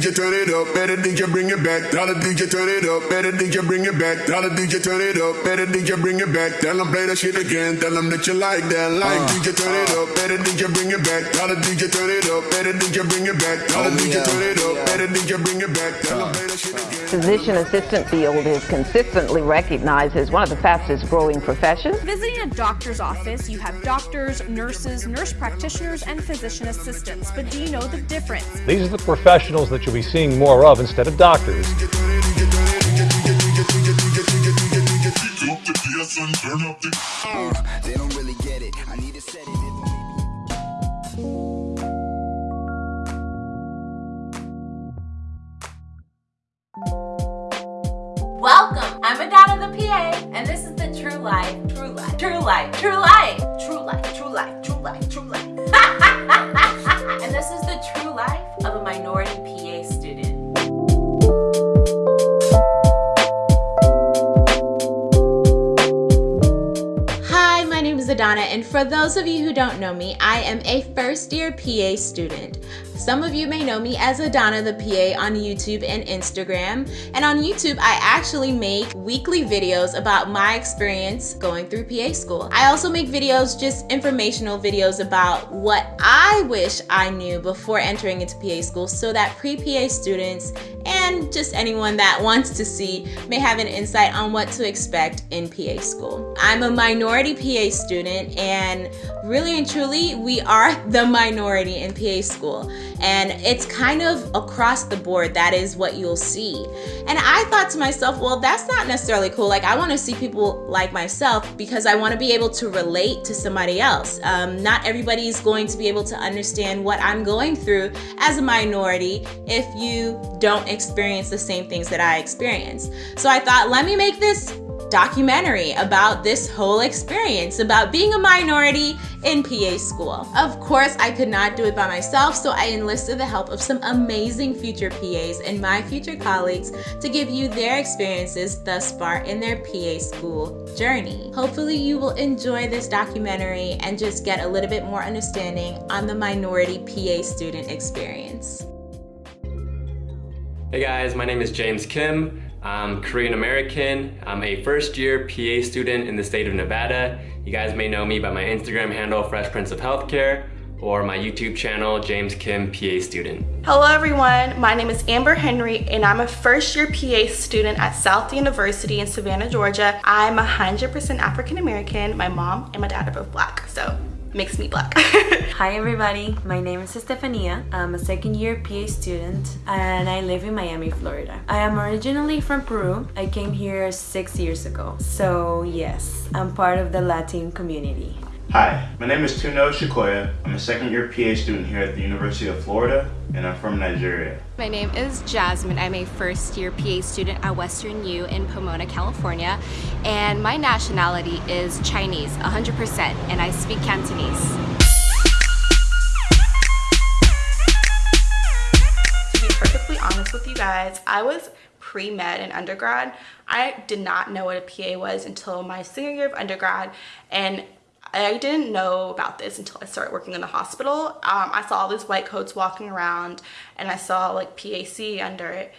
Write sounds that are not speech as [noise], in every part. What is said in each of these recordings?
DJ turn it up, better DJ bring it back. Tell the DJ turn it up, better DJ bring it back. Tell the DJ turn it up, better DJ bring it back. Tell them play that shit again, tell them that you like that. Like DJ turn it up, better DJ bring it back. Tell the DJ turn it up, better DJ bring it back. Tell the DJ turn it up, better DJ bring it back. Tell them play that shit again. Physician assistant field is consistently recognized as one of the fastest growing professions. Visiting a doctor's office, you have doctors, nurses, nurse practitioners, and physician assistants. But do you know the difference? These are the professionals that you'll be seeing more of instead of doctors. They don't really get it. I need to set it. Welcome. I'm the PA, and this is the True Life, True Life, True Life, True Life, True Life, True Life, True Life, True Life. [laughs] and this is the true life of a minority PA student. Hi, my name is Adana, and for those of you who don't know me, I am a first year PA student. Some of you may know me as Adana the PA on YouTube and Instagram. And on YouTube, I actually make weekly videos about my experience going through PA school. I also make videos, just informational videos about what I wish I knew before entering into PA school so that pre PA students and just anyone that wants to see may have an insight on what to expect in PA school. I'm a minority PA student, and really and truly, we are [laughs] the minority in PA school. And it's kind of across the board, that is what you'll see. And I thought to myself, well, that's not necessarily cool. Like, I want to see people like myself because I want to be able to relate to somebody else. Um, not everybody's going to be able to understand what I'm going through as a minority if you don't experience the same things that I experience. So I thought, let me make this documentary about this whole experience about being a minority in PA school. Of course, I could not do it by myself, so I enlisted the help of some amazing future PAs and my future colleagues to give you their experiences thus far in their PA school journey. Hopefully, you will enjoy this documentary and just get a little bit more understanding on the minority PA student experience. Hey guys, my name is James Kim. I'm Korean American. I'm a first year PA student in the state of Nevada. You guys may know me by my Instagram handle, Fresh Prince of Healthcare, or my YouTube channel, James Kim PA Student. Hello everyone, my name is Amber Henry and I'm a first year PA student at South University in Savannah, Georgia. I'm 100% African American. My mom and my dad are both black, so makes me black. [laughs] Hi everybody, my name is Estefania. I'm a second year PA student and I live in Miami, Florida. I am originally from Peru. I came here six years ago. So yes, I'm part of the Latin community. Hi, my name is Tuno Shikoya. I'm a second year PA student here at the University of Florida and I'm from Nigeria. My name is Jasmine. I'm a first year PA student at Western U in Pomona, California. And my nationality is Chinese, 100%, and I speak Cantonese. to be perfectly honest with you guys, I was pre-med in undergrad. I did not know what a PA was until my senior year of undergrad and I didn't know about this until I started working in the hospital. Um, I saw all these white coats walking around and I saw like PAC under it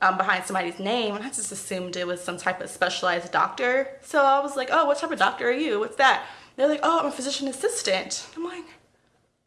um, behind somebody's name and I just assumed it was some type of specialized doctor. So I was like, oh, what type of doctor are you? What's that? They're like, oh, I'm a physician assistant. I'm like,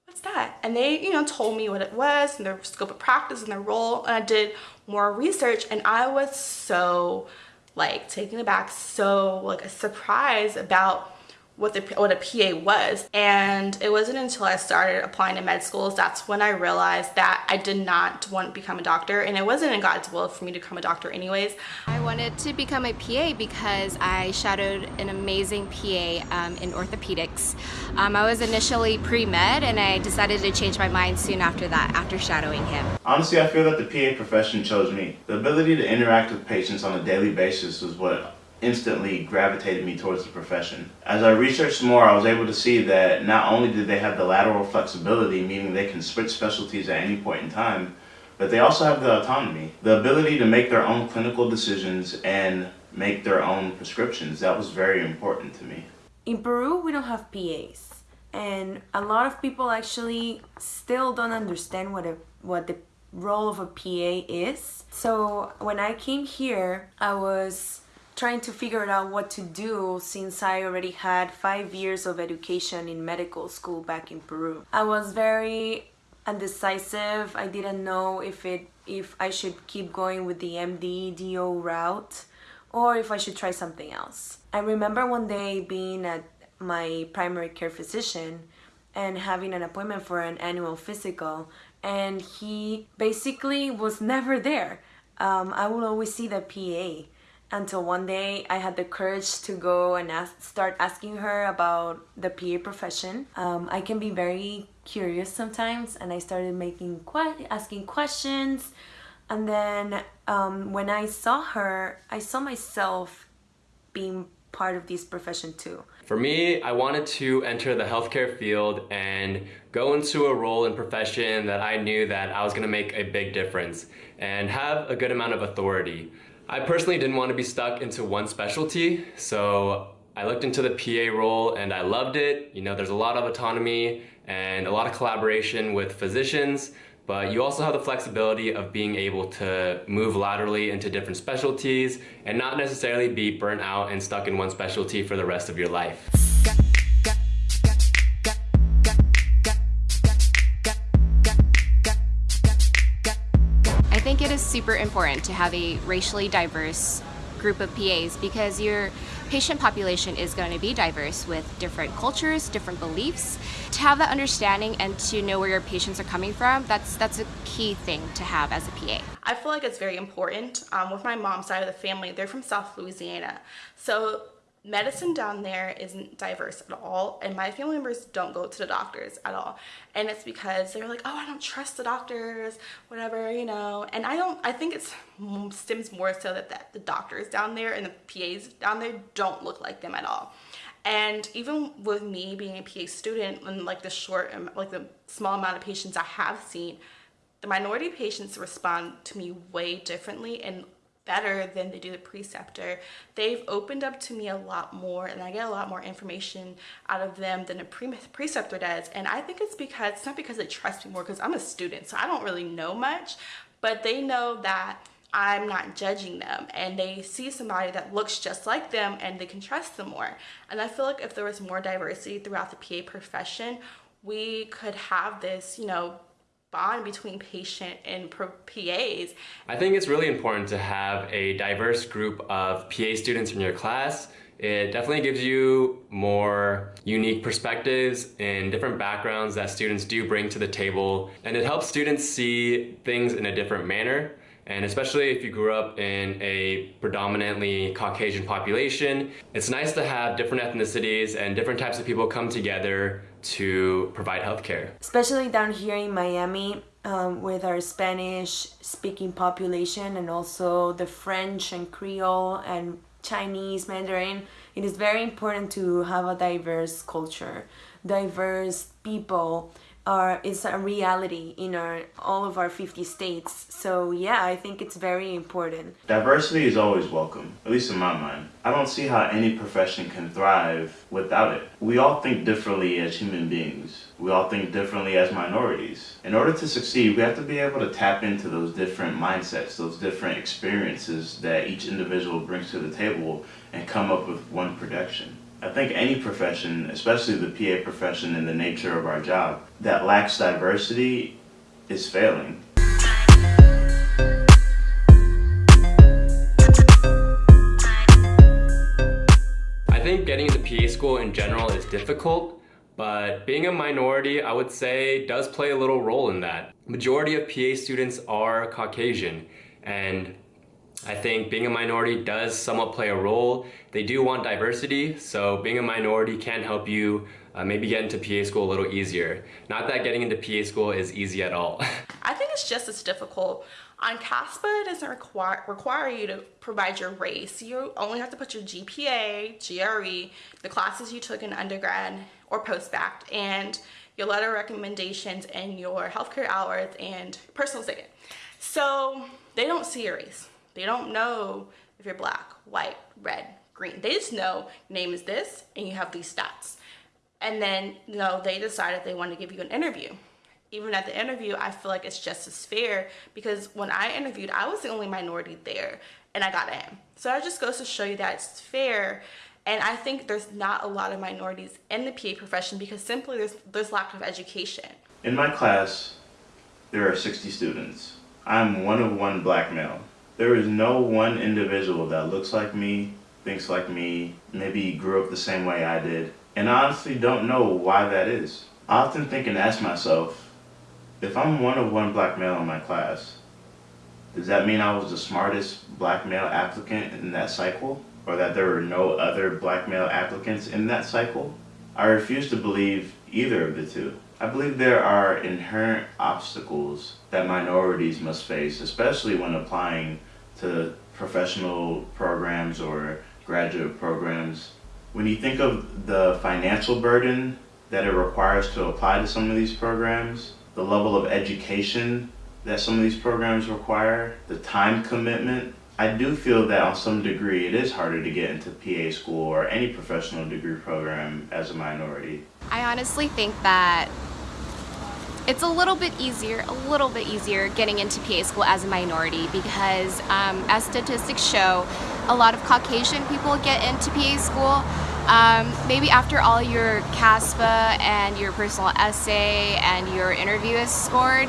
what's that? And they, you know, told me what it was and their scope of practice and their role. And I did more research and I was so like taken aback, so like surprised about what the what a PA was and it wasn't until I started applying to med schools that's when I realized that I did not want to become a doctor and it wasn't in God's will for me to become a doctor anyways. I wanted to become a PA because I shadowed an amazing PA um, in orthopedics. Um, I was initially pre-med and I decided to change my mind soon after that, after shadowing him. Honestly, I feel that the PA profession chose me. The ability to interact with patients on a daily basis was what instantly gravitated me towards the profession. As I researched more, I was able to see that not only did they have the lateral flexibility, meaning they can switch specialties at any point in time, but they also have the autonomy, the ability to make their own clinical decisions and make their own prescriptions. That was very important to me. In Peru, we don't have PAs. And a lot of people actually still don't understand what a, what the role of a PA is. So when I came here, I was trying to figure out what to do since I already had five years of education in medical school back in Peru. I was very undecisive. I didn't know if it if I should keep going with the MD DO route or if I should try something else. I remember one day being at my primary care physician and having an appointment for an annual physical and he basically was never there. Um, I will always see the PA until one day I had the courage to go and ask, start asking her about the PA profession. Um, I can be very curious sometimes and I started making que asking questions and then um, when I saw her I saw myself being part of this profession too. For me, I wanted to enter the healthcare field and go into a role and profession that I knew that I was gonna make a big difference and have a good amount of authority. I personally didn't want to be stuck into one specialty, so I looked into the PA role and I loved it. You know, there's a lot of autonomy and a lot of collaboration with physicians, but you also have the flexibility of being able to move laterally into different specialties and not necessarily be burnt out and stuck in one specialty for the rest of your life. Is super important to have a racially diverse group of PAs because your patient population is going to be diverse with different cultures, different beliefs. To have that understanding and to know where your patients are coming from, that's that's a key thing to have as a PA. I feel like it's very important. Um, with my mom's side of the family, they're from South Louisiana. So medicine down there isn't diverse at all and my family members don't go to the doctors at all. And it's because they're like oh i don't trust the doctors whatever you know? And i don't i think it's stems more so that, that the doctors down there and the PAs down there don't look like them at all. And even with me being a PA student and like the short like the small amount of patients i have seen the minority patients respond to me way differently and better than they do the preceptor. They've opened up to me a lot more and I get a lot more information out of them than a pre preceptor does. And I think it's because, it's not because they trust me more because I'm a student, so I don't really know much, but they know that I'm not judging them and they see somebody that looks just like them and they can trust them more. And I feel like if there was more diversity throughout the PA profession, we could have this, you know, bond between patient and PAs. I think it's really important to have a diverse group of PA students in your class. It definitely gives you more unique perspectives and different backgrounds that students do bring to the table. And it helps students see things in a different manner. And especially if you grew up in a predominantly Caucasian population, it's nice to have different ethnicities and different types of people come together to provide healthcare. Especially down here in Miami um, with our Spanish speaking population and also the French and Creole and Chinese, Mandarin, it is very important to have a diverse culture, diverse people are is a reality in our all of our 50 states. So yeah, I think it's very important. Diversity is always welcome, at least in my mind. I don't see how any profession can thrive without it. We all think differently as human beings. We all think differently as minorities. In order to succeed, we have to be able to tap into those different mindsets, those different experiences that each individual brings to the table and come up with one production. I think any profession, especially the PA profession and the nature of our job, that lacks diversity is failing. I think getting into PA school in general is difficult, but being a minority, I would say, does play a little role in that. Majority of PA students are Caucasian, and I think being a minority does somewhat play a role. They do want diversity, so being a minority can help you uh, maybe get into PA school a little easier. Not that getting into PA school is easy at all. [laughs] I think it's just as difficult. On CASPA, it doesn't require, require you to provide your race. You only have to put your GPA, GRE, the classes you took in undergrad or post-bac, and your letter recommendations and your healthcare hours and personal statement. So they don't see your race. They don't know if you're black, white, red, green. They just know name is this and you have these stats. And then, you know, they decided they want to give you an interview. even at the interview, I feel like it's just as fair because when I interviewed, I was the only minority there and I got in. So that just goes to show you that it's fair. And I think there's not a lot of minorities in the PA profession because simply there's, there's lack of education. In my class, there are 60 students. I'm one of one black male. There is no one individual that looks like me, thinks like me, maybe grew up the same way I did, and I honestly don't know why that is. I often think and ask myself, if I'm one of one black male in my class, does that mean I was the smartest black male applicant in that cycle? Or that there were no other black male applicants in that cycle? I refuse to believe either of the two. I believe there are inherent obstacles that minorities must face, especially when applying to professional programs or graduate programs. When you think of the financial burden that it requires to apply to some of these programs, the level of education that some of these programs require, the time commitment, I do feel that on some degree it is harder to get into PA school or any professional degree program as a minority. I honestly think that it's a little bit easier, a little bit easier getting into PA school as a minority because um, as statistics show, a lot of Caucasian people get into PA school. Um, maybe after all your CASPA and your personal essay and your interview is scored,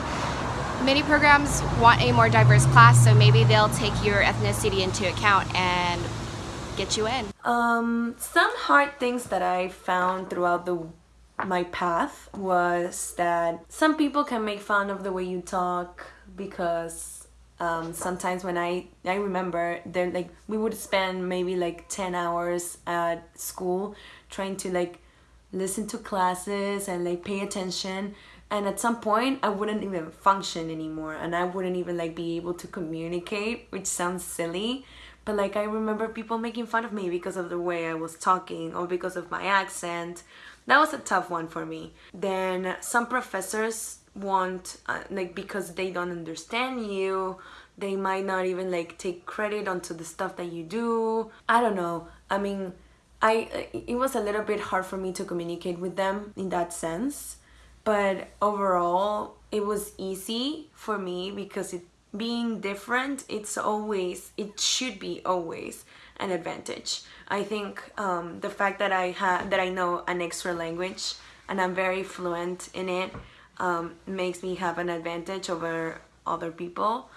many programs want a more diverse class, so maybe they'll take your ethnicity into account and get you in. Um, some hard things that I found throughout the my path was that some people can make fun of the way you talk because um, sometimes when I I remember they're like we would spend maybe like 10 hours at school trying to like listen to classes and like pay attention. And at some point I wouldn't even function anymore and I wouldn't even like be able to communicate which sounds silly. But like I remember people making fun of me because of the way I was talking or because of my accent that was a tough one for me. Then some professors want uh, like because they don't understand you they might not even like take credit onto the stuff that you do. I don't know. I mean I it was a little bit hard for me to communicate with them in that sense. But overall it was easy for me because it being different it's always it should be always an advantage i think um, the fact that i have that i know an extra language and i'm very fluent in it um, makes me have an advantage over other people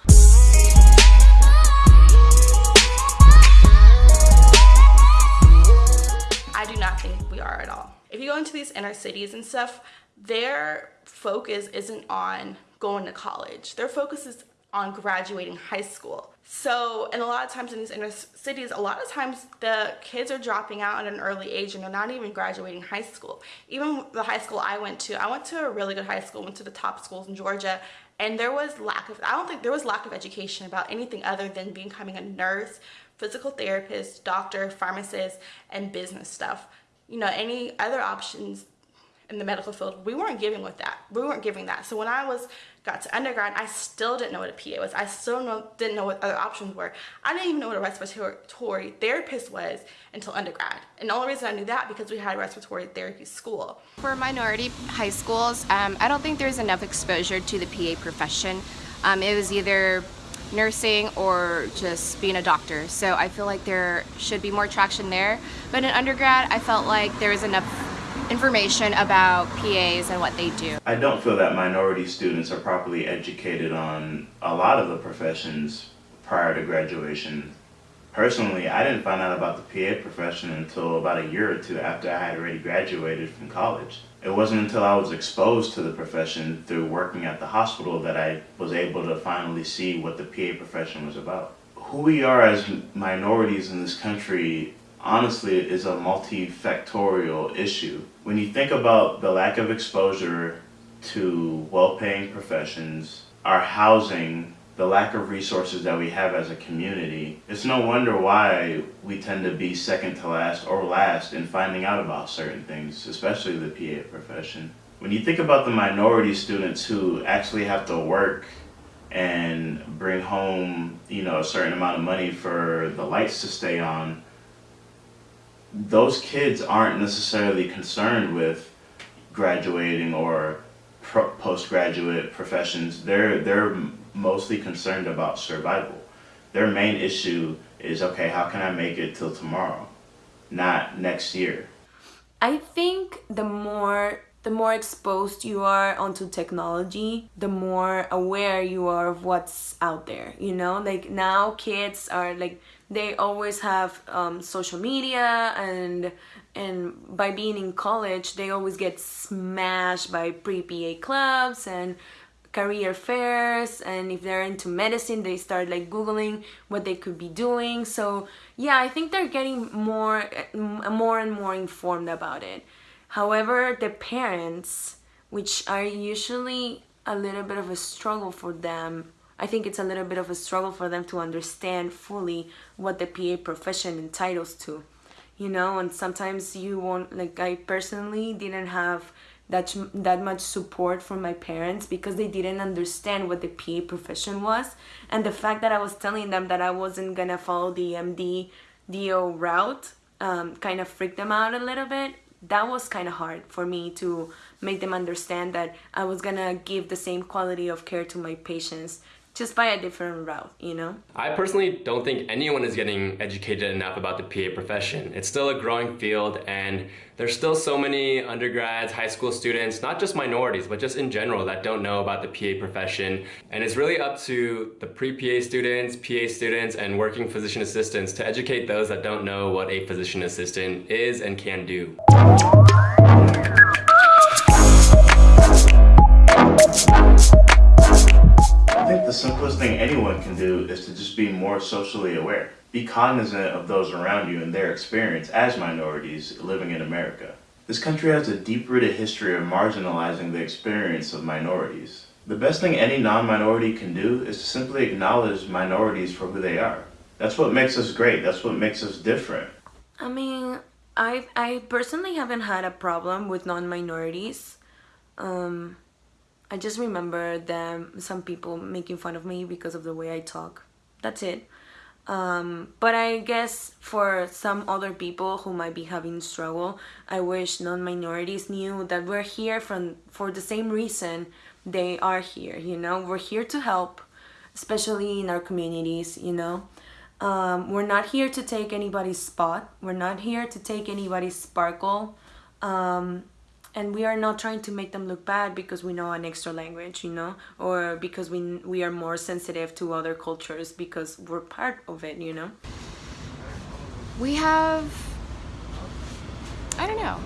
I do not think we are at all. If you go into these inner cities and stuff, their focus isn't on going to college. Their focus is on graduating high school. So, and a lot of times in these inner cities, a lot of times the kids are dropping out at an early age and they're not even graduating high school. Even the high school I went to, I went to a really good high school, went to the top schools in Georgia, and there was lack of, I don't think there was lack of education about anything other than becoming a nurse, physical therapist, doctor, pharmacist, and business stuff. You know, any other options in the medical field, we weren't giving with that. We weren't giving that. So when I was got to undergrad, I still didn't know what a PA was. I still know, didn't know what other options were. I didn't even know what a respiratory therapist was until undergrad. And the only reason I knew that because we had a respiratory therapy school. For minority high schools, um, I don't think there's enough exposure to the PA profession. Um, it was either nursing or just being a doctor. So I feel like there should be more traction there. But in undergrad, I felt like there was enough information about PAs and what they do. I don't feel that minority students are properly educated on a lot of the professions prior to graduation. Personally, I didn't find out about the PA profession until about a year or two after I had already graduated from college. It wasn't until I was exposed to the profession through working at the hospital that I was able to finally see what the PA profession was about. Who we are as minorities in this country honestly is a multifactorial issue. When you think about the lack of exposure to well-paying professions, our housing, the lack of resources that we have as a community, it's no wonder why we tend to be second to last or last in finding out about certain things, especially the PA profession. When you think about the minority students who actually have to work and bring home, you know, a certain amount of money for the lights to stay on, those kids aren't necessarily concerned with graduating or postgraduate professions, they're they're mostly concerned about survival. Their main issue is okay, how can I make it till tomorrow, not next year. I think the more the more exposed you are onto technology, the more aware you are of what's out there. You know, like now kids are like they always have um, social media and and by being in college they always get smashed by pre-PA clubs and career fairs. And if they're into medicine they start like googling what they could be doing. So yeah i think they're getting more more and more informed about it. However the parents which are usually a little bit of a struggle for them I think it's a little bit of a struggle for them to understand fully what the PA profession entitles to you know and sometimes you won't like I personally didn't have that that much support from my parents because they didn't understand what the PA profession was and the fact that I was telling them that I wasn't gonna follow the MD DO route um, kind of freaked them out a little bit that was kind of hard for me to make them understand that I was gonna give the same quality of care to my patients just by a different route, you know? I personally don't think anyone is getting educated enough about the PA profession. It's still a growing field and there's still so many undergrads, high school students, not just minorities, but just in general that don't know about the PA profession. And it's really up to the pre-PA students, PA students, and working physician assistants to educate those that don't know what a physician assistant is and can do. The simplest thing anyone can do is to just be more socially aware. Be cognizant of those around you and their experience as minorities living in America. This country has a deep-rooted history of marginalizing the experience of minorities. The best thing any non-minority can do is to simply acknowledge minorities for who they are. That's what makes us great. That's what makes us different. I mean, I I personally haven't had a problem with non-minorities. Um, I just remember them, some people making fun of me because of the way I talk. That's it. Um, but I guess for some other people who might be having struggle, I wish non-minorities knew that we're here from for the same reason they are here, you know? We're here to help, especially in our communities, you know? Um, we're not here to take anybody's spot. We're not here to take anybody's sparkle. Um, and we are not trying to make them look bad because we know an extra language you know or because we we are more sensitive to other cultures because we're part of it you know? We have i don't know.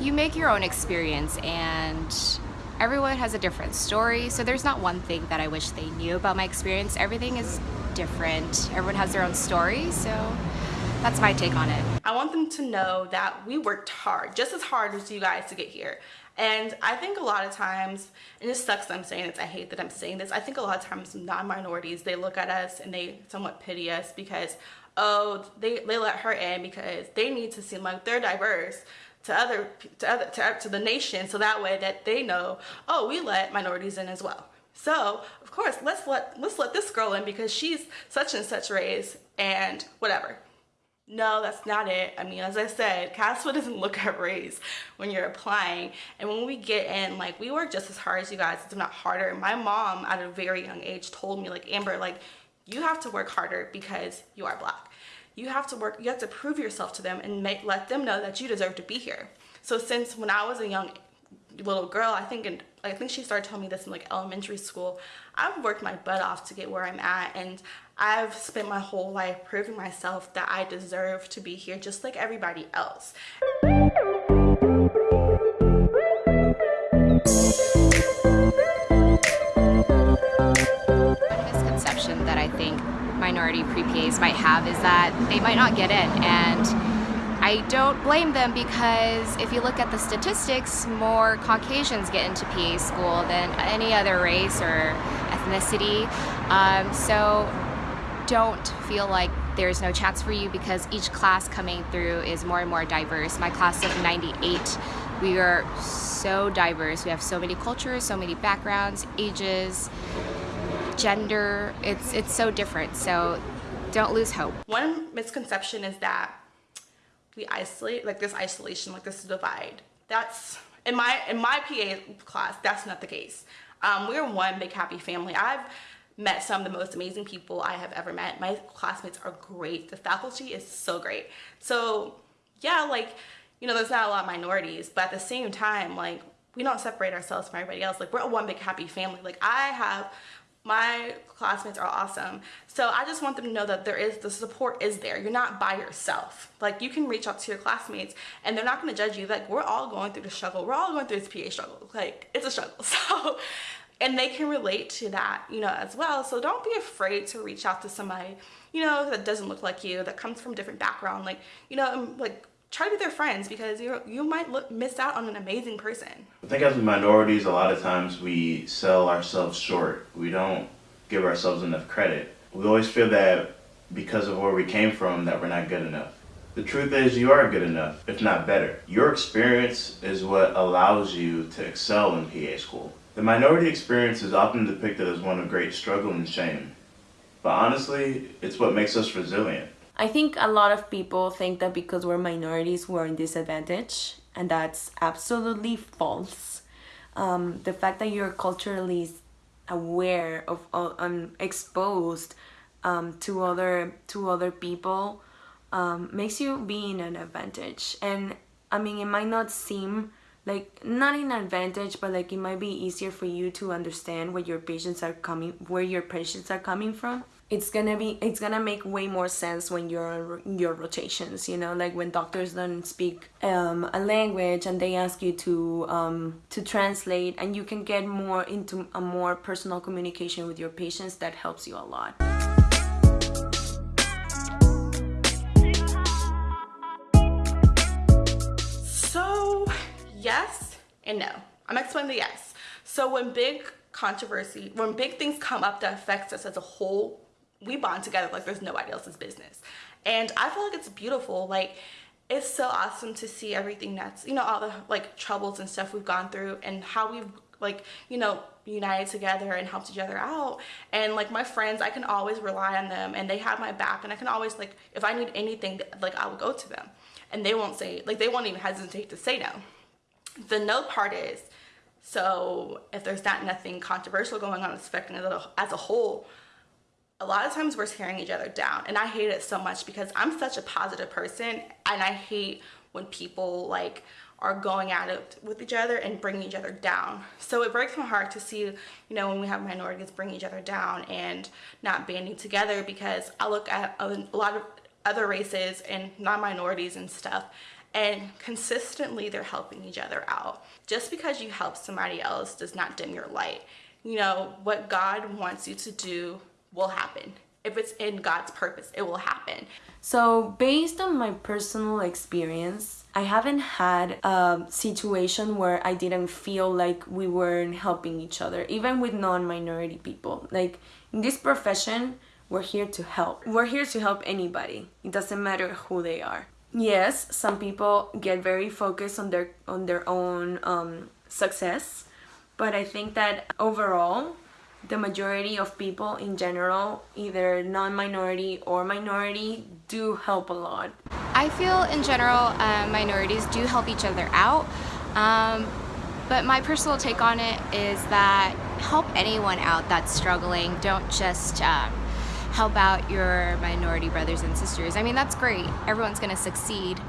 You make your own experience and everyone has a different story. So there's not one thing that i wish they knew about my experience. Everything is different. Everyone has their own story. So that's my take on it. I want them to know that we worked hard, just as hard as you guys to get here. And I think a lot of times, and it sucks that I'm saying this, I hate that I'm saying this, I think a lot of times non-minorities, they look at us and they somewhat pity us because, oh, they, they let her in because they need to seem like they're diverse to other to other to, to the nation so that way that they know oh we let minorities in as well so of course let's let let's let this girl in because she's such and such race and whatever no, that's not it. I mean, as I said, CASPA [laughs] doesn't look at race when you're applying. And when we get in, like, we work just as hard as you guys, if not harder. My mom, at a very young age, told me, like, Amber, like, you have to work harder because you are black. You have to work, you have to prove yourself to them and make, let them know that you deserve to be here. So since when I was a young little girl, I think in, I think she started telling me this in like elementary school. I've worked my butt off to get where I'm at and I've spent my whole life proving myself that I deserve to be here just like everybody else. One misconception that I think minority pre-PAs might have is that they might not get in and I don't blame them because if you look at the statistics, more Caucasians get into PA school than any other race or ethnicity. Um, so don't feel like there's no chance for you because each class coming through is more and more diverse. My class of 98, we are so diverse. We have so many cultures, so many backgrounds, ages, gender. It's, it's so different. So don't lose hope. One misconception is that we isolate, like this isolation, like this divide. That's In my in my PA class, that's not the case. Um, we're one big happy family. I've met some of the most amazing people I have ever met. My classmates are great. The faculty is so great. So yeah, like, you know, there's not a lot of minorities, but at the same time, like, we don't separate ourselves from everybody else. Like, we're a one big happy family. Like, I have my classmates are awesome. So I just want them to know that there is the support is there. You're not by yourself. Like you can reach out to your classmates and they're not going to judge you. Like we're all going through the struggle. We're all going through this PA struggle. Like it's a struggle. [laughs] So and they can relate to that, you know, as well. So don't be afraid to reach out to somebody, you know, that doesn't look like you, that comes from different background. Like, you know, um, like try to be their friends because you you might look, miss out on an amazing person. I think as minorities, a lot of times we sell ourselves short. We don't give ourselves enough credit. We always feel that because of where we came from that we're not good enough. The truth is you are good enough, if not better. Your experience is what allows you to excel in PA school. The minority experience is often depicted as one of great struggle and shame. But honestly, it's what makes us resilient. I think a lot of people think that because we're minorities, we're in disadvantage, and that's absolutely false. Um, the fact that you're culturally aware of um, exposed um, to other to other people um, makes you be in an advantage. And I mean, it might not seem like not an advantage but like it might be easier for you to understand where your patients are coming where your patients are coming from. It's gonna be it's gonna make way more sense when you're on your rotations you know? Like when doctors don't speak um, a language and they ask you to um, to translate and you can get more into a more personal communication with your patients that helps you a lot and no. I'm explaining the yes. So when big controversy, when big things come up that affects us as a whole, we bond together like there's nobody else's business. And I feel like it's beautiful. Like it's so awesome to see everything that's, you know, all the like troubles and stuff we've gone through and how we've like, you know, united together and helped each other out. And like my friends, I can always rely on them and they have my back and I can always like, if I need anything, like I will go to them and they won't say, like they won't even hesitate to say no. The no part is, so if there's not nothing controversial going on affecting it as a whole, a lot of times we're tearing each other down. And I hate it so much because I'm such a positive person and I hate when people like are going at it with each other and bringing each other down. So it breaks my heart to see, you know, when we have minorities bring each other down and not banding together because I look at a lot of other races and non-minorities and stuff and consistently they're helping each other out. Just because you help somebody else does not dim your light. You know, what God wants you to do will happen. If it's in God's purpose, it will happen. So based on my personal experience, I haven't had a situation where I didn't feel like we weren't helping each other, even with non-minority people. Like in this profession, we're here to help. We're here to help anybody. It doesn't matter who they are yes some people get very focused on their on their own um, success but I think that overall the majority of people in general either non-minority or minority do help a lot. I feel in general uh, minorities do help each other out um, but my personal take on it is that help anyone out that's struggling. Don't just um, help out your minority brothers and sisters. I mean, that's great. Everyone's going to succeed.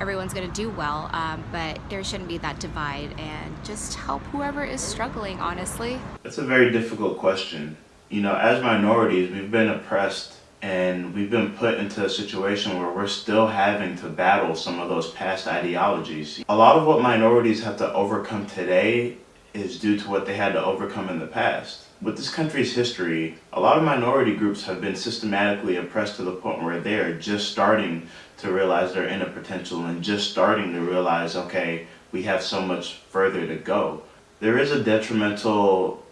Everyone's going to do well, um, but there shouldn't be that divide and just help whoever is struggling, honestly. That's a very difficult question. You know, as minorities, we've been oppressed and we've been put into a situation where we're still having to battle some of those past ideologies. A lot of what minorities have to overcome today is due to what they had to overcome in the past. With this country's history, a lot of minority groups have been systematically oppressed to the point where they're just starting to realize their inner potential and just starting to realize, okay, we have so much further to go. There is a detrimental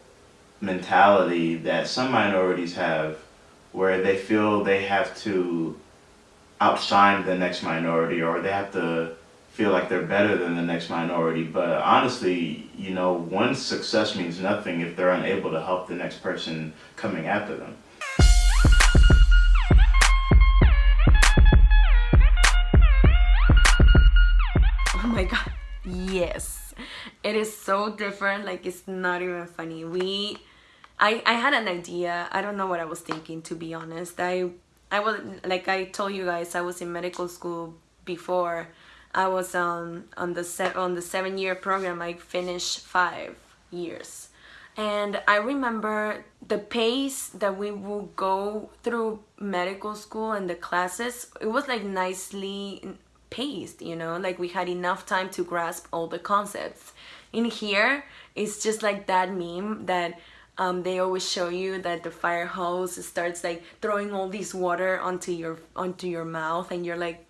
mentality that some minorities have where they feel they have to outshine the next minority or they have to feel like they're better than the next minority. But honestly, you know, one success means nothing if they're unable to help the next person coming after them. Oh my God, yes. it is so different. Like it's not even funny. We I, I had an idea. I don't know what I was thinking to be honest. I I was like I told you guys I was in medical school before I was on on the on the seven year program I finished five years. And I remember the pace that we would go through medical school and the classes it was like nicely paced you know? Like we had enough time to grasp all the concepts. In here it's just like that meme that um, they always show you that the fire hose starts like throwing all this water onto your onto your mouth and you're like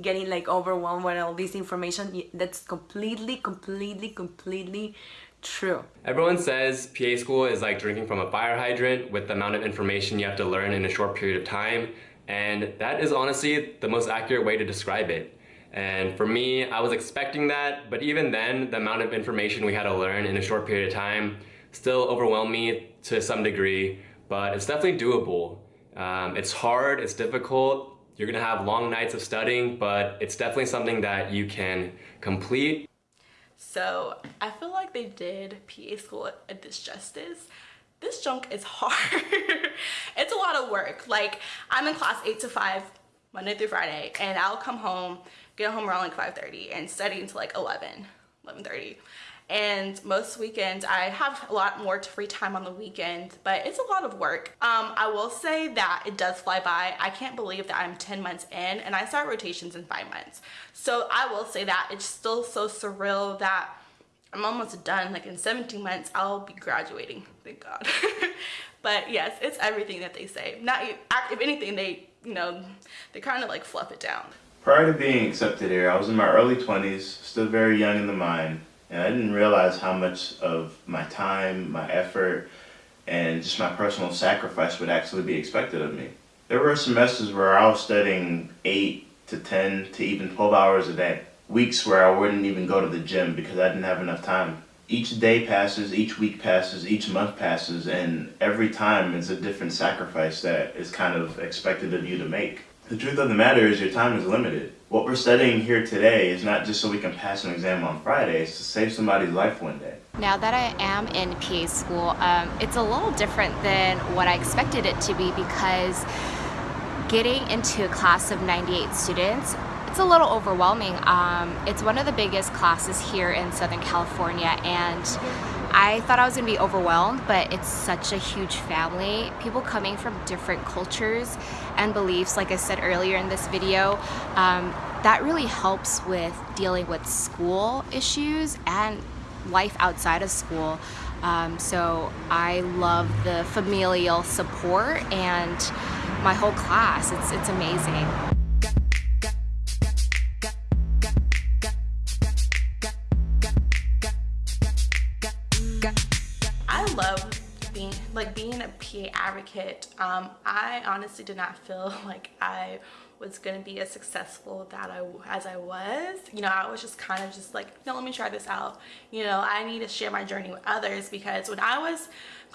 getting like overwhelmed with all this information that's completely completely completely true everyone says PA school is like drinking from a fire hydrant with the amount of information you have to learn in a short period of time and that is honestly the most accurate way to describe it and for me, I was expecting that, but even then, the amount of information we had to learn in a short period of time still overwhelmed me to some degree, but it's definitely doable. Um, it's hard, it's difficult, you're gonna have long nights of studying, but it's definitely something that you can complete. So I feel like they did PA school a disjustice. This junk is hard. [laughs] it's a lot of work. Like I'm in class 8 to 5 Monday through Friday and I'll come home get home around like 5.30 and study until like 11, 11.30. And most weekends, I have a lot more free time on the weekend, but it's a lot of work. Um, I will say that it does fly by. I can't believe that I'm 10 months in and I start rotations in five months. So I will say that it's still so surreal that I'm almost done. Like in 17 months, I'll be graduating, thank God. [laughs] but yes, it's everything that they say. Not If anything, they, you know, they kind of like fluff it down. Prior to being accepted here, I was in my early 20s, still very young in the mind, and I didn't realize how much of my time, my effort, and just my personal sacrifice would actually be expected of me. There were semesters where I was studying 8 to 10 to even 12 hours a day. Weeks where I wouldn't even go to the gym because I didn't have enough time. Each day passes, each week passes, each month passes, and every time it's a different sacrifice that is kind of expected of you to make. The truth of the matter is your time is limited. What we're studying here today is not just so we can pass an exam on Friday, it's to save somebody's life one day. Now that I am in PA school, um, it's a little different than what I expected it to be because getting into a class of 98 students, it's a little overwhelming. Um, it's one of the biggest classes here in Southern California and I thought I was gonna be overwhelmed, but it's such a huge family. People coming from different cultures and beliefs, like I said earlier in this video, um, that really helps with dealing with school issues and life outside of school. Um, so I love the familial support and my whole class. It's, it's amazing. PA advocate, um, I honestly did not feel [laughs] like I was going to be as successful that I as I was. You know, I was just kind of just like, no, let me try this out. You know, I need to share my journey with others because when I was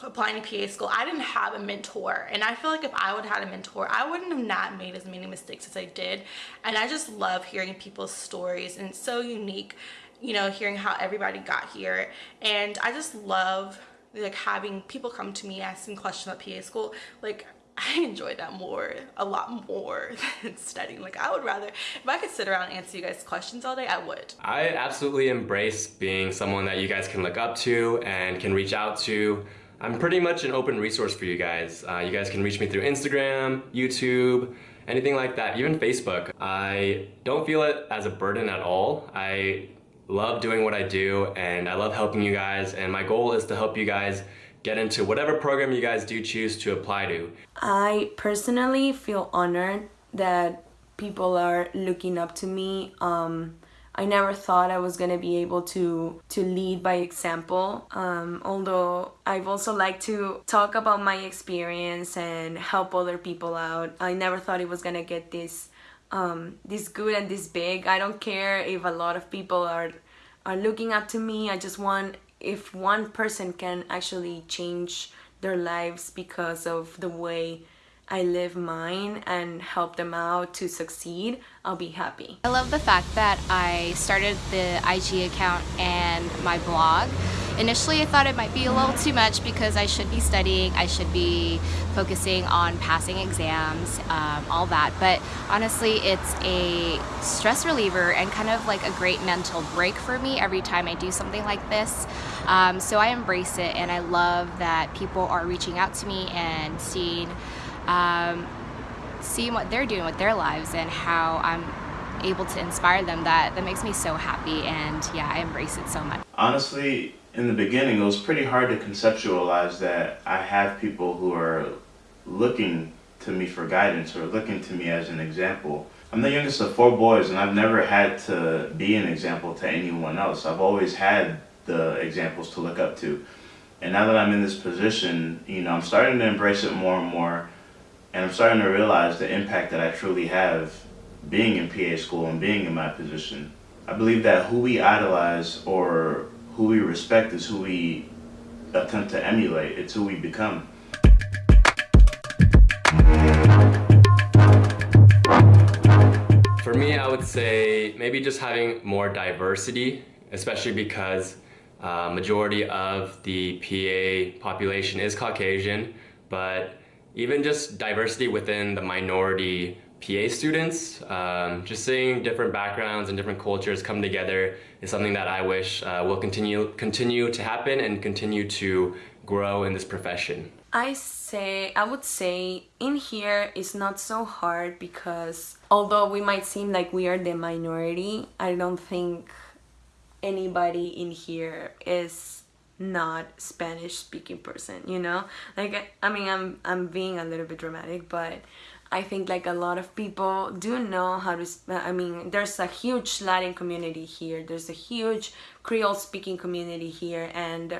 applying to PA school, I didn't have a mentor. And I feel like if I would have had a mentor, I wouldn't have not made as many mistakes as I did. And I just love hearing people's stories and it's so unique, you know, hearing how everybody got here. And I just love like having people come to me asking questions about PA school, like I [laughs] enjoy that more, a lot more [laughs] than studying. Like I would rather, if I could sit around and answer you guys questions all day, I would. I absolutely embrace being someone that you guys can look up to and can reach out to. I'm pretty much an open resource for you guys. Uh, you guys can reach me through Instagram, YouTube, anything like that, even Facebook. I don't feel it as a burden at all. I love doing what I do and I love helping you guys and my goal is to help you guys get into whatever program you guys do choose to apply to. I personally feel honored that people are looking up to me. Um, I never thought I was gonna be able to to lead by example. Um, although I've also liked to talk about my experience and help other people out. I never thought it was gonna get this um, this good and this big. I don't care if a lot of people are are looking up to me. I just want if one person can actually change their lives because of the way I live mine and help them out to succeed, I'll be happy. I love the fact that I started the IG account and my blog. Initially, I thought it might be a little too much because I should be studying, I should be focusing on passing exams, um, all that. But honestly, it's a stress reliever and kind of like a great mental break for me every time I do something like this. Um, so I embrace it and I love that people are reaching out to me and seeing um, seeing what they're doing with their lives and how I'm able to inspire them that that makes me so happy and yeah I embrace it so much. Honestly in the beginning it was pretty hard to conceptualize that I have people who are looking to me for guidance or looking to me as an example. I'm the youngest of four boys and I've never had to be an example to anyone else. I've always had the examples to look up to. And now that I'm in this position you know I'm starting to embrace it more and more and I'm starting to realize the impact that I truly have being in PA school and being in my position. I believe that who we idolize or who we respect is who we attempt to emulate. It's who we become. For me, I would say maybe just having more diversity, especially because uh, majority of the PA population is Caucasian, but even just diversity within the minority PA students, um, just seeing different backgrounds and different cultures come together is something that I wish uh, will continue continue to happen and continue to grow in this profession. I say I would say in here it's not so hard because although we might seem like we are the minority, I don't think anybody in here is not Spanish speaking person, you know? Like I mean I'm I'm being a little bit dramatic, but I think like a lot of people do know how to I mean there's a huge Latin community here. There's a huge Creole speaking community here and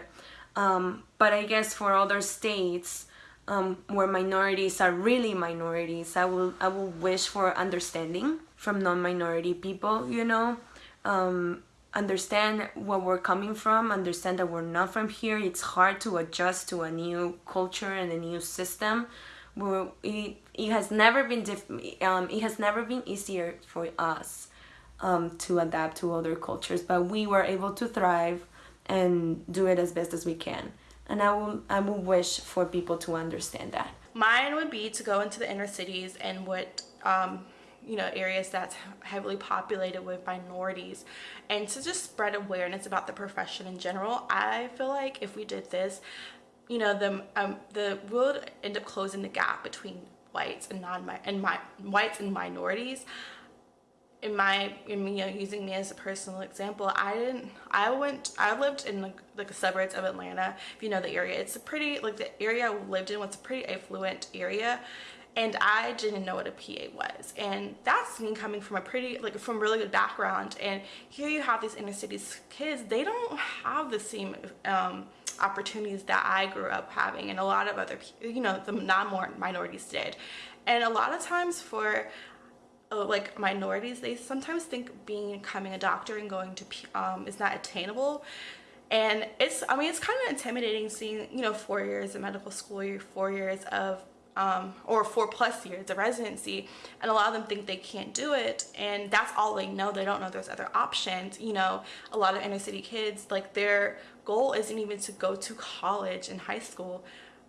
um but I guess for other states um, where minorities are really minorities, I will I will wish for understanding from non-minority people, you know. Um, understand where we're coming from, understand that we're not from here. It's hard to adjust to a new culture and a new system. Where it, it has never been diff um, it has never been easier for us um, to adapt to other cultures, but we were able to thrive and do it as best as we can. And I will I will wish for people to understand that. Mine would be to go into the inner cities and what um, you know areas that's heavily populated with minorities. And to just spread awareness about the profession in general i feel like if we did this you know the um the would end up closing the gap between whites and non and my whites and minorities. In my in, you know using me as a personal example i didn't i went i lived in like, like the suburbs of atlanta if you know the area. It's a pretty like the area i lived in was a pretty affluent area and I didn't know what a PA was. And that's me coming from a pretty, like from really good background. And here you have these inner city kids, they don't have the same um, opportunities that I grew up having and a lot of other, you know, the non-more minorities did. And a lot of times for uh, like minorities, they sometimes think being, becoming a doctor and going to, um, is not attainable and it's i mean it's kind of intimidating seeing you know four years of medical school four years of um, or four plus years of residency and a lot of them think they can't do it and that's all they know. They don't know there's other options. You know a lot of inner city kids like their goal isn't even to go to college in high school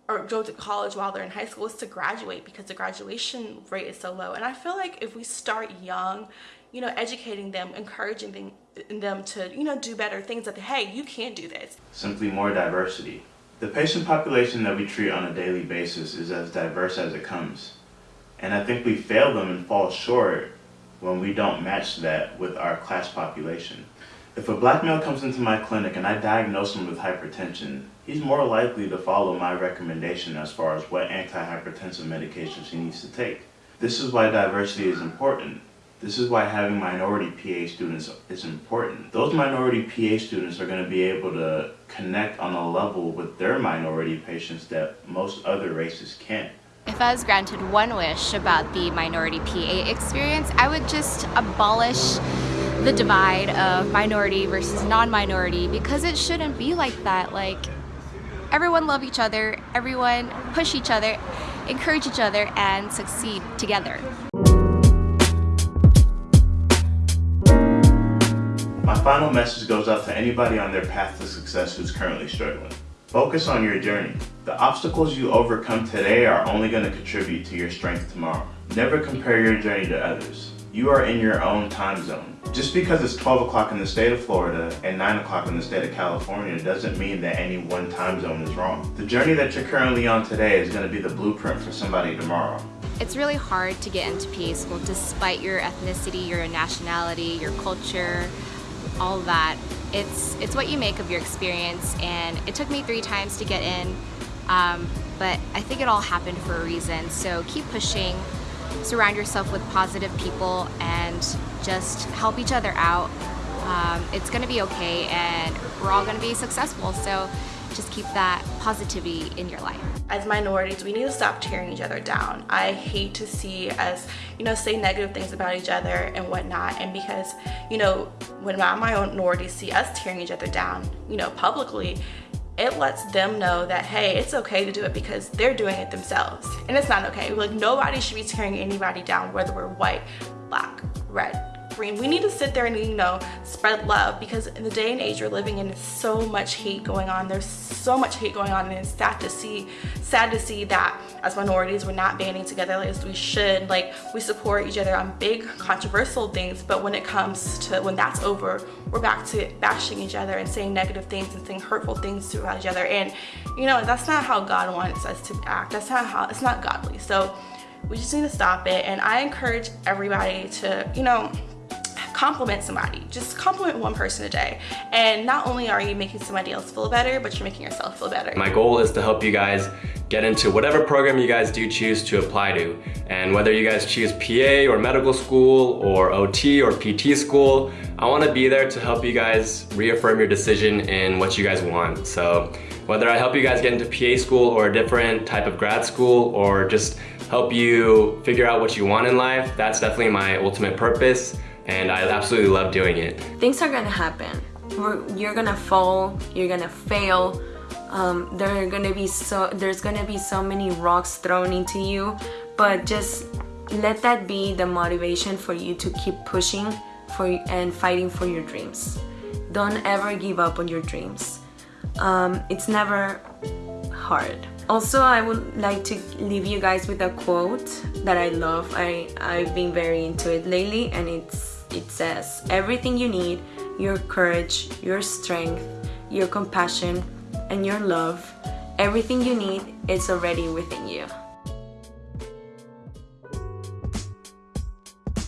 or go to college while they're in high school is to graduate because the graduation rate is so low. And I feel like if we start young you know educating them encouraging them, them to you know do better things that hey you can do this. Simply more diversity the patient population that we treat on a daily basis is as diverse as it comes. And I think we fail them and fall short when we don't match that with our class population. If a black male comes into my clinic and I diagnose him with hypertension, he's more likely to follow my recommendation as far as what antihypertensive medications he needs to take. This is why diversity is important. This is why having minority PA students is important. Those minority PA students are going to be able to connect on a level with their minority patients that most other races can't. If I was granted one wish about the minority PA experience, I would just abolish the divide of minority versus non-minority because it shouldn't be like that. Like, everyone love each other, everyone push each other, encourage each other and succeed together. My final message goes out to anybody on their path to success who's currently struggling. Focus on your journey. The obstacles you overcome today are only going to contribute to your strength tomorrow. Never compare your journey to others. You are in your own time zone. Just because it's 12 o'clock in the state of Florida and 9 o'clock in the state of California doesn't mean that any one time zone is wrong. The journey that you're currently on today is going to be the blueprint for somebody tomorrow. It's really hard to get into PA school despite your ethnicity, your nationality, your culture, all that. It's, it's what you make of your experience and it took me three times to get in, um, but I think it all happened for a reason. So keep pushing, surround yourself with positive people and just help each other out. Um, it's gonna be okay and we're all gonna be successful. So just keep that positivity in your life. As minorities, we need to stop tearing each other down. I hate to see us, you know, say negative things about each other and whatnot. And because, you know, when my minorities see us tearing each other down, you know, publicly, it lets them know that, hey, it's okay to do it because they're doing it themselves. And it's not okay. Like, nobody should be tearing anybody down, whether we're white, black, red, green. We need to sit there and, you know, spread love because in the day and age we're living in, so much hate going on. There's so much hate going on and it's sad to see, sad to see that as minorities we're not banding together as we should. Like, we support each other on big controversial things, but when it comes to, when that's over, we're back to bashing each other and saying negative things and saying hurtful things to each other. And, you know, that's not how God wants us to act. That's not how, it's not godly. So we just need to stop it. And I encourage everybody to, you know, compliment somebody. Just compliment one person a day. And not only are you making somebody else feel better, but you're making yourself feel better. My goal is to help you guys get into whatever program you guys do choose to apply to. And whether you guys choose PA or medical school or OT or PT school, I wanna be there to help you guys reaffirm your decision in what you guys want. So whether I help you guys get into PA school or a different type of grad school or just help you figure out what you want in life, that's definitely my ultimate purpose and I absolutely love doing it. Things are gonna happen. You're gonna fall, you're gonna fail, um, there are gonna be so there's gonna be so many rocks thrown into you but just let that be the motivation for you to keep pushing for and fighting for your dreams. Don't ever give up on your dreams. Um, it's never hard. Also I would like to leave you guys with a quote that I love. I I've been very into it lately and it's it says, everything you need, your courage, your strength, your compassion, and your love, everything you need is already within you.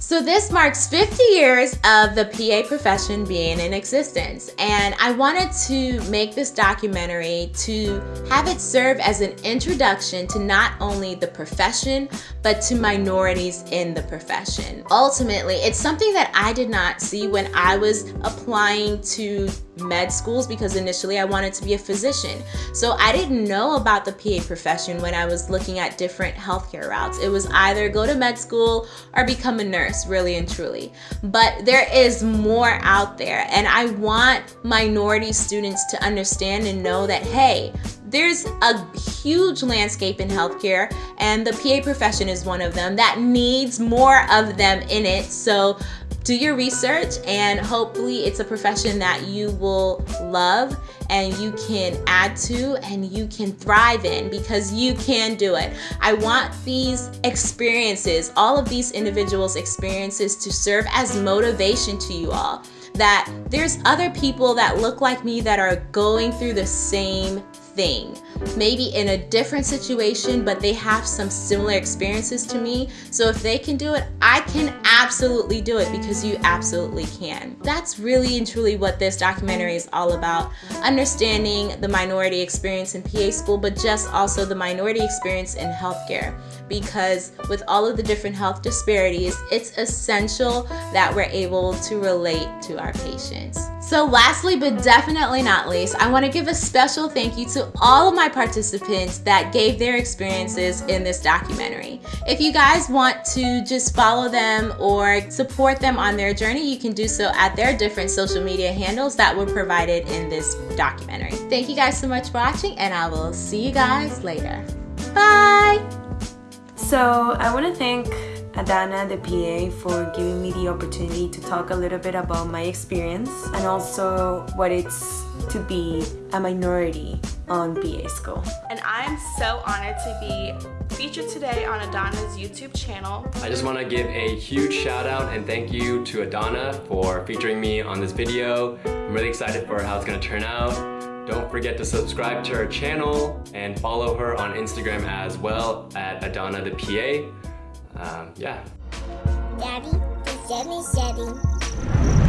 So this marks 50 years of the PA profession being in existence and I wanted to make this documentary to have it serve as an introduction to not only the profession but to minorities in the profession. Ultimately, it's something that I did not see when I was applying to med schools because initially I wanted to be a physician. So I didn't know about the PA profession when I was looking at different healthcare routes. It was either go to med school or become a nurse, really and truly. But there is more out there and I want minority students to understand and know that, hey, there's a huge landscape in healthcare and the PA profession is one of them that needs more of them in it. So do your research and hopefully it's a profession that you will love and you can add to and you can thrive in because you can do it. I want these experiences, all of these individuals' experiences to serve as motivation to you all that there's other people that look like me that are going through the same thing maybe in a different situation, but they have some similar experiences to me. So if they can do it, I can absolutely do it because you absolutely can. That's really and truly what this documentary is all about. Understanding the minority experience in PA school, but just also the minority experience in healthcare. Because with all of the different health disparities, it's essential that we're able to relate to our patients. So lastly, but definitely not least, I want to give a special thank you to all of my participants that gave their experiences in this documentary. If you guys want to just follow them or support them on their journey, you can do so at their different social media handles that were provided in this documentary. Thank you guys so much for watching and I will see you guys later. Bye! So I want to thank Adana, the PA, for giving me the opportunity to talk a little bit about my experience and also what it's to be a minority on PA school. And I'm so honored to be featured today on Adana's YouTube channel. I just want to give a huge shout out and thank you to Adana for featuring me on this video. I'm really excited for how it's going to turn out. Don't forget to subscribe to her channel and follow her on Instagram as well at Adana the PA. Um, yeah. Daddy, the Jenny.